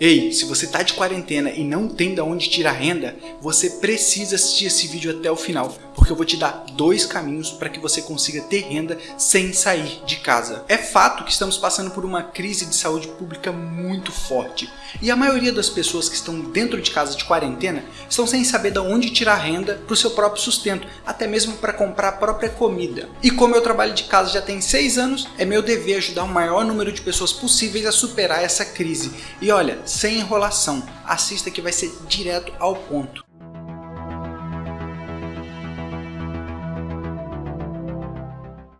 Ei, se você tá de quarentena e não tem de onde tirar renda, você precisa assistir esse vídeo até o final, porque eu vou te dar dois caminhos para que você consiga ter renda sem sair de casa. É fato que estamos passando por uma crise de saúde pública muito forte, e a maioria das pessoas que estão dentro de casa de quarentena estão sem saber de onde tirar renda para o seu próprio sustento, até mesmo para comprar a própria comida. E como eu trabalho de casa já tem seis anos, é meu dever ajudar o maior número de pessoas possíveis a superar essa crise. E olha, sem enrolação. Assista que vai ser direto ao ponto.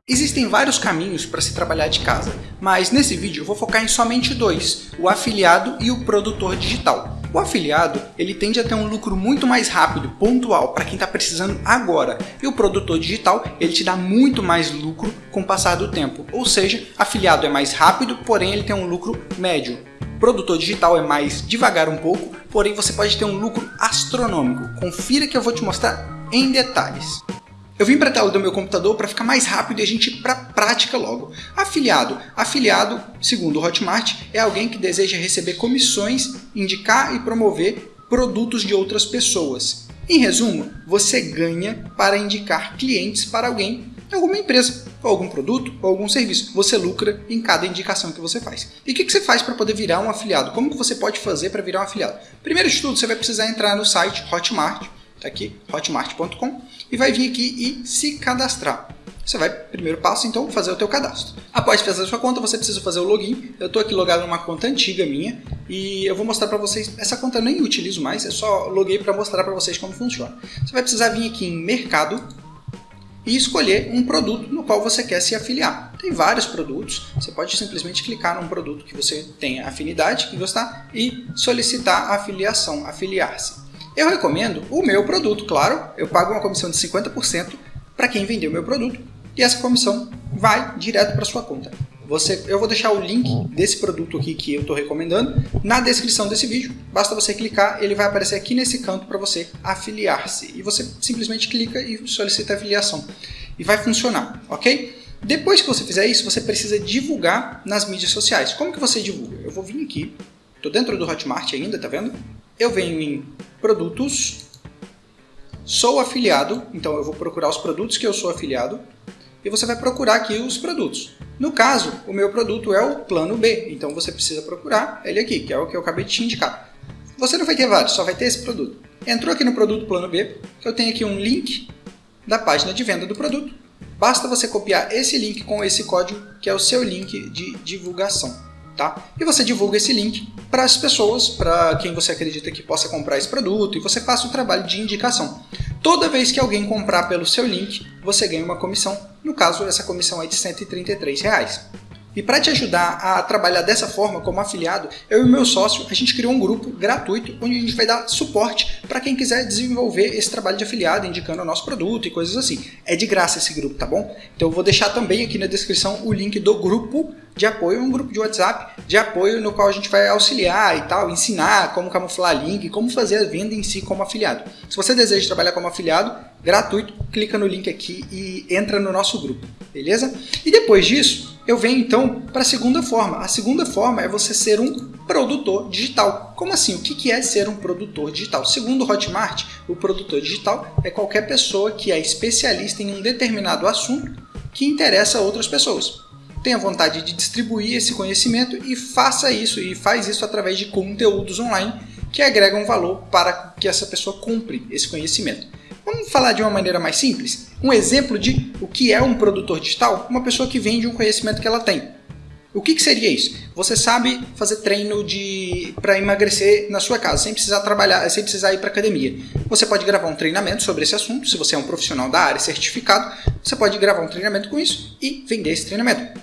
Existem vários caminhos para se trabalhar de casa, mas nesse vídeo eu vou focar em somente dois, o afiliado e o produtor digital. O afiliado ele tende a ter um lucro muito mais rápido, pontual, para quem está precisando agora. E o produtor digital ele te dá muito mais lucro com o passar do tempo. Ou seja, afiliado é mais rápido, porém ele tem um lucro médio produtor digital é mais devagar um pouco, porém você pode ter um lucro astronômico. Confira que eu vou te mostrar em detalhes. Eu vim para a tela do meu computador para ficar mais rápido e a gente ir para prática logo. Afiliado. Afiliado, segundo o Hotmart, é alguém que deseja receber comissões, indicar e promover produtos de outras pessoas. Em resumo, você ganha para indicar clientes para alguém alguma empresa, ou algum produto, ou algum serviço. Você lucra em cada indicação que você faz. E o que, que você faz para poder virar um afiliado? Como que você pode fazer para virar um afiliado? Primeiro de tudo, você vai precisar entrar no site Hotmart, tá aqui, hotmart.com, e vai vir aqui e se cadastrar. Você vai, primeiro passo, então, fazer o teu cadastro. Após fazer a sua conta, você precisa fazer o login. Eu estou aqui logado numa conta antiga minha e eu vou mostrar para vocês. Essa conta eu nem utilizo mais, é só loguei para mostrar para vocês como funciona. Você vai precisar vir aqui em Mercado, e escolher um produto no qual você quer se afiliar. Tem vários produtos, você pode simplesmente clicar num produto que você tenha afinidade, que gostar, e solicitar a afiliação, afiliar-se. Eu recomendo o meu produto, claro, eu pago uma comissão de 50% para quem vender o meu produto, e essa comissão vai direto para sua conta. Você, eu vou deixar o link desse produto aqui que eu estou recomendando na descrição desse vídeo. Basta você clicar, ele vai aparecer aqui nesse canto para você afiliar-se. E você simplesmente clica e solicita a afiliação. E vai funcionar, ok? Depois que você fizer isso, você precisa divulgar nas mídias sociais. Como que você divulga? Eu vou vir aqui, estou dentro do Hotmart ainda, tá vendo? Eu venho em produtos, sou afiliado, então eu vou procurar os produtos que eu sou afiliado, e você vai procurar aqui os produtos. No caso, o meu produto é o plano B, então você precisa procurar ele aqui, que é o que eu acabei de te indicar. Você não vai ter vários, só vai ter esse produto. Entrou aqui no produto plano B, eu tenho aqui um link da página de venda do produto. Basta você copiar esse link com esse código, que é o seu link de divulgação. Tá? E você divulga esse link para as pessoas, para quem você acredita que possa comprar esse produto, e você faça o trabalho de indicação. Toda vez que alguém comprar pelo seu link, você ganha uma comissão. No caso, essa comissão é de 133 reais. E para te ajudar a trabalhar dessa forma como afiliado, eu e meu sócio, a gente criou um grupo gratuito onde a gente vai dar suporte para quem quiser desenvolver esse trabalho de afiliado, indicando o nosso produto e coisas assim. É de graça esse grupo, tá bom? Então eu vou deixar também aqui na descrição o link do grupo de apoio, um grupo de WhatsApp de apoio no qual a gente vai auxiliar e tal, ensinar como camuflar link, como fazer a venda em si como afiliado. Se você deseja trabalhar como afiliado, gratuito, clica no link aqui e entra no nosso grupo, beleza? E depois disso, eu venho então para a segunda forma. A segunda forma é você ser um produtor digital. Como assim? O que é ser um produtor digital? Segundo o Hotmart, o produtor digital é qualquer pessoa que é especialista em um determinado assunto que interessa a outras pessoas tenha vontade de distribuir esse conhecimento e faça isso, e faz isso através de conteúdos online que agregam valor para que essa pessoa cumpre esse conhecimento. Vamos falar de uma maneira mais simples? Um exemplo de o que é um produtor digital? Uma pessoa que vende um conhecimento que ela tem. O que, que seria isso? Você sabe fazer treino de para emagrecer na sua casa, sem precisar trabalhar, sem precisar ir para academia. Você pode gravar um treinamento sobre esse assunto, se você é um profissional da área certificado, você pode gravar um treinamento com isso e vender esse treinamento.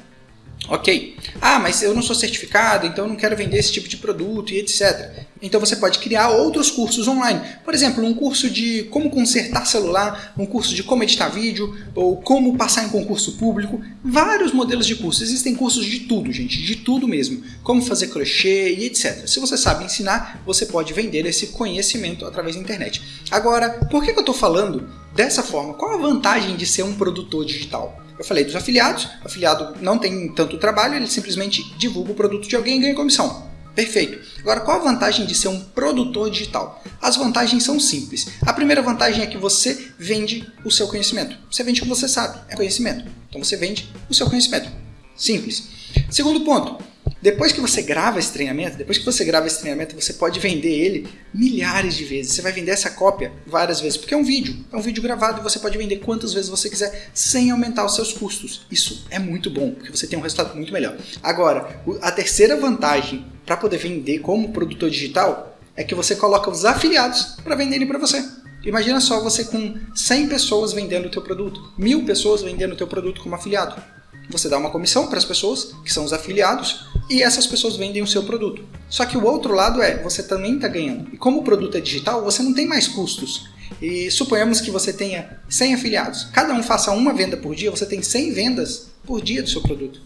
Ok. Ah, mas eu não sou certificado, então eu não quero vender esse tipo de produto e etc. Então você pode criar outros cursos online. Por exemplo, um curso de como consertar celular, um curso de como editar vídeo, ou como passar em concurso público. Vários modelos de cursos. Existem cursos de tudo, gente, de tudo mesmo. Como fazer crochê e etc. Se você sabe ensinar, você pode vender esse conhecimento através da internet. Agora, por que eu estou falando dessa forma? Qual a vantagem de ser um produtor digital? Eu falei dos afiliados, o afiliado não tem tanto trabalho, ele simplesmente divulga o produto de alguém e ganha comissão. Perfeito. Agora, qual a vantagem de ser um produtor digital? As vantagens são simples. A primeira vantagem é que você vende o seu conhecimento. Você vende o que você sabe, é conhecimento. Então você vende o seu conhecimento. Simples. Segundo ponto, depois que você grava esse treinamento, depois que você grava esse treinamento, você pode vender ele milhares de vezes. Você vai vender essa cópia várias vezes, porque é um vídeo, é um vídeo gravado e você pode vender quantas vezes você quiser sem aumentar os seus custos. Isso é muito bom, porque você tem um resultado muito melhor. Agora, a terceira vantagem para poder vender como produtor digital é que você coloca os afiliados para venderem para você. Imagina só você com 100 pessoas vendendo o teu produto, mil pessoas vendendo o teu produto como afiliado. Você dá uma comissão para as pessoas, que são os afiliados, e essas pessoas vendem o seu produto. Só que o outro lado é, você também está ganhando. E como o produto é digital, você não tem mais custos. E suponhamos que você tenha 100 afiliados. Cada um faça uma venda por dia, você tem 100 vendas por dia do seu produto.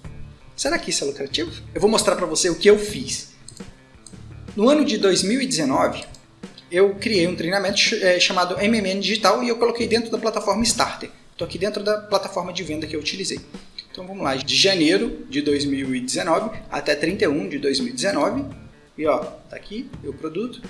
Será que isso é lucrativo? Eu vou mostrar para você o que eu fiz. No ano de 2019, eu criei um treinamento eh, chamado MMN Digital e eu coloquei dentro da plataforma Starter. Estou aqui dentro da plataforma de venda que eu utilizei. Então vamos lá, de janeiro de 2019 até 31 de 2019. E ó, tá aqui o produto.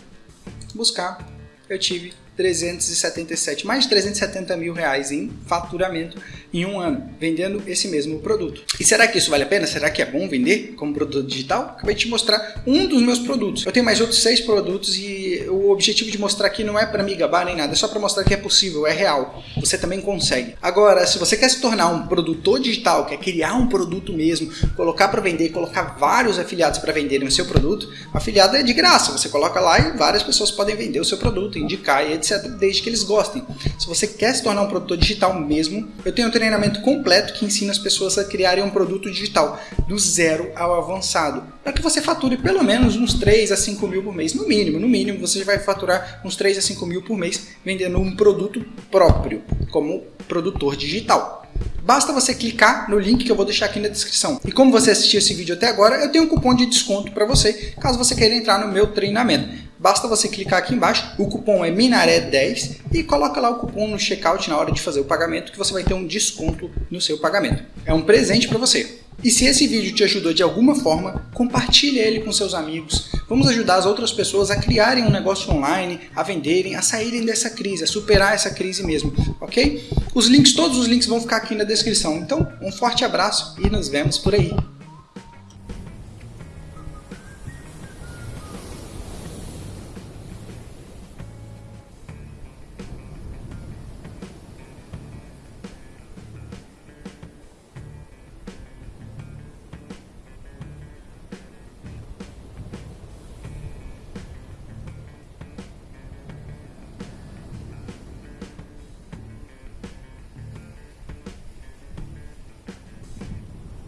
Buscar, eu tive 377, mais de 370 mil reais em faturamento em um ano, vendendo esse mesmo produto. E será que isso vale a pena? Será que é bom vender como produto digital? Acabei de te mostrar um dos meus produtos. Eu tenho mais outros seis produtos e o objetivo de mostrar aqui não é para me gabar nem nada, é só para mostrar que é possível, é real. Você também consegue. Agora, se você quer se tornar um produtor digital, quer criar um produto mesmo, colocar para vender, colocar vários afiliados para venderem o seu produto, afiliado é de graça. Você coloca lá e várias pessoas podem vender o seu produto, indicar e etc, desde que eles gostem. Se você quer se tornar um produtor digital mesmo, eu tenho um treinamento completo que ensina as pessoas a criarem um produto digital, do zero ao avançado, para que você fature pelo menos uns 3 a 5 mil por mês, no mínimo, no mínimo você vai faturar uns 3 a 5 mil por mês vendendo um produto próprio, como produtor digital. Basta você clicar no link que eu vou deixar aqui na descrição. E como você assistiu esse vídeo até agora, eu tenho um cupom de desconto para você, caso você queira entrar no meu treinamento. Basta você clicar aqui embaixo, o cupom é Minaré10 e coloca lá o cupom no checkout na hora de fazer o pagamento que você vai ter um desconto no seu pagamento. É um presente para você. E se esse vídeo te ajudou de alguma forma, compartilhe ele com seus amigos. Vamos ajudar as outras pessoas a criarem um negócio online, a venderem, a saírem dessa crise, a superar essa crise mesmo, ok? Os links, todos os links vão ficar aqui na descrição. Então, um forte abraço e nos vemos por aí.